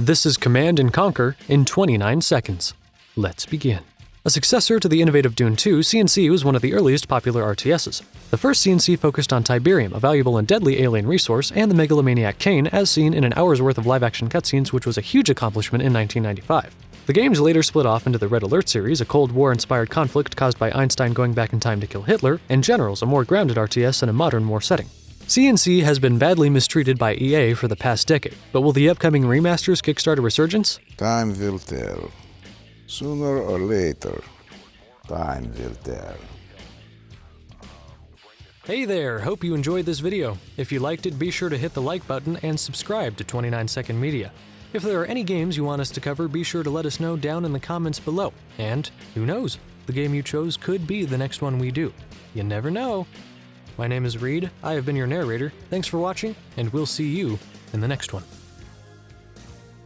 This is Command and Conquer in 29 seconds. Let's begin. A successor to the innovative Dune 2, CNC was one of the earliest popular RTSs. The first CNC focused on Tiberium, a valuable and deadly alien resource, and the megalomaniac Kane, as seen in an hour's worth of live action cutscenes, which was a huge accomplishment in 1995. The games later split off into the Red Alert series, a Cold War inspired conflict caused by Einstein going back in time to kill Hitler, and Generals, a more grounded RTS in a modern war setting. CNC has been badly mistreated by EA for the past decade, but will the upcoming remasters kickstart a resurgence? Time will tell. Sooner or later, time will tell. Hey there, hope you enjoyed this video. If you liked it, be sure to hit the like button and subscribe to 29 Second Media. If there are any games you want us to cover, be sure to let us know down in the comments below. And who knows, the game you chose could be the next one we do. You never know. My name is Reed, I have been your narrator. Thanks for watching, and we'll see you in the next one.